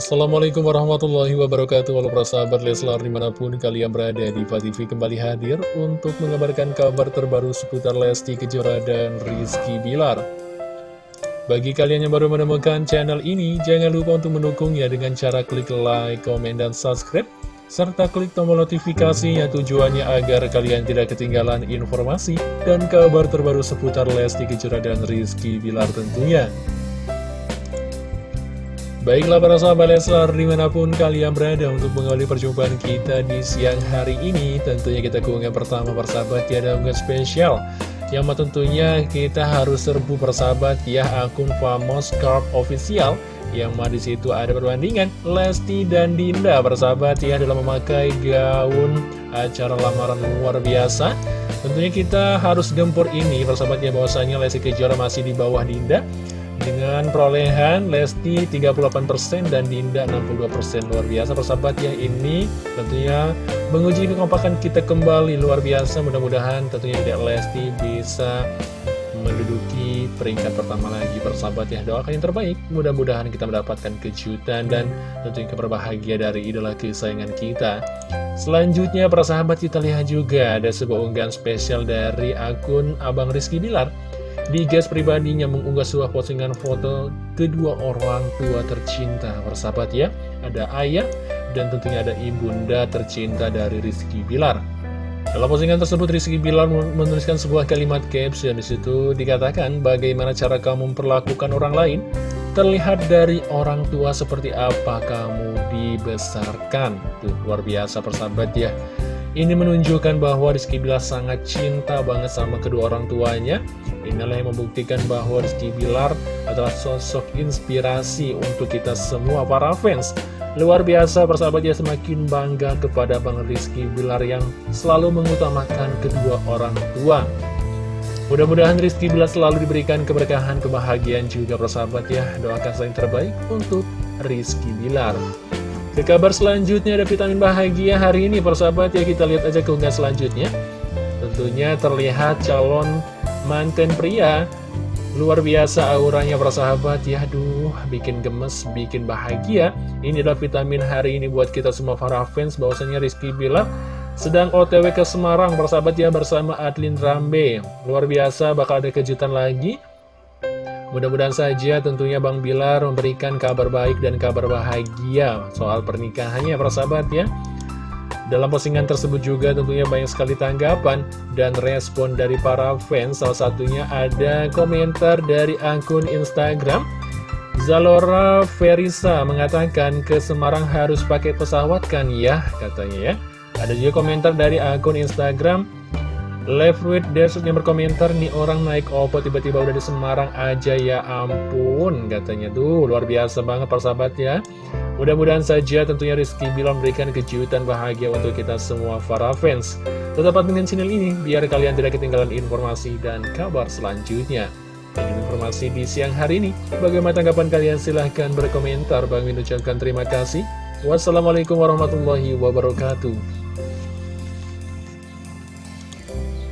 Assalamualaikum warahmatullahi wabarakatuh. Halo para sahabat Leslar di mana pun kalian berada di TV kembali hadir Untuk mengabarkan kabar terbaru seputar Lesti Kejora dan Rizky Bilar. Bagi kalian yang baru menemukan channel ini Jangan lupa untuk mendukungnya dengan cara klik like, komen, dan subscribe serta klik tombol notifikasinya. Tujuannya agar kalian tidak ketinggalan informasi dan kabar terbaru seputar Lesti Kejora dan Rizky Bilar tentunya. Baiklah para sahabat Leslar di mana pun kalian berada untuk mengawali perjumpaan kita di siang hari ini Tentunya kita keunggahan pertama persahabat ya ada unggahan spesial. Yang tentunya kita harus serbu persahabat ya akun Famos Carp Official Yang mana di situ ada perbandingan Lesti dan Dinda persahabat ya dalam memakai gaun acara lamaran luar biasa. Tentunya kita harus gempur ini persahabat ya bahwasanya Lesti Kejora masih di bawah Dinda dengan perolehan Lesti 38% dan Dinda 62% luar biasa persahabat ya ini tentunya menguji kekompakan kita kembali. Luar biasa mudah-mudahan tentunya tidak Lesti bisa menduduki peringkat pertama lagi persahabat ya. Doakan yang terbaik mudah-mudahan kita mendapatkan kejutan dan tentunya keberbahagia dari idola kesayangan kita. Selanjutnya persahabat kita lihat juga ada sebuah unggahan spesial dari akun Abang Rizky Bilar di gas pribadinya mengunggah sebuah postingan foto kedua orang tua tercinta Persahabat ya Ada ayah dan tentunya ada ibunda tercinta dari Rizky Bilar dalam postingan tersebut, Rizky Bilar menuliskan sebuah kalimat caption di situ dikatakan bagaimana cara kamu memperlakukan orang lain terlihat dari orang tua seperti apa kamu dibesarkan. Tuh, luar biasa persahabat ya. Ini menunjukkan bahwa Rizky Bilar sangat cinta banget sama kedua orang tuanya. Inilah yang membuktikan bahwa Rizky Bilar adalah sosok inspirasi untuk kita semua para fans. Luar biasa persahabat ya semakin bangga kepada Bang Rizky Bilar yang selalu mengutamakan kedua orang tua. Mudah-mudahan Rizky Bilar selalu diberikan keberkahan, kebahagiaan juga persahabat ya. Doakan yang terbaik untuk Rizky Bilar. Ke kabar selanjutnya ada vitamin bahagia hari ini persahabat ya kita lihat aja keunggahan selanjutnya. Tentunya terlihat calon manten pria. Luar biasa auranya persahabat ya Aduh bikin gemes, bikin bahagia. Ini adalah vitamin hari ini buat kita semua para fans bahwasanya Rizky bilang sedang otw ke Semarang persahabat ya bersama Adlin Rambe. Luar biasa bakal ada kejutan lagi Mudah-mudahan saja tentunya Bang Bilar memberikan kabar baik dan kabar bahagia soal pernikahannya para sahabat ya. Dalam postingan tersebut juga tentunya banyak sekali tanggapan dan respon dari para fans. Salah satunya ada komentar dari akun Instagram. Zalora Verisa mengatakan ke Semarang harus pakai pesawat kan ya katanya ya. Ada juga komentar dari akun Instagram Left with Desert yang berkomentar nih orang naik opo tiba-tiba udah di Semarang aja. Ya ampun katanya. Tuh luar biasa banget persahabat ya. Mudah-mudahan saja tentunya Rizky Bilar memberikan kejutan bahagia untuk kita semua para fans. Tetap dengan channel ini biar kalian tidak ketinggalan informasi dan kabar selanjutnya. Ini informasi di siang hari ini. Bagaimana tanggapan kalian? Silahkan berkomentar. Bang Min ucapkan terima kasih. Wassalamualaikum warahmatullahi wabarakatuh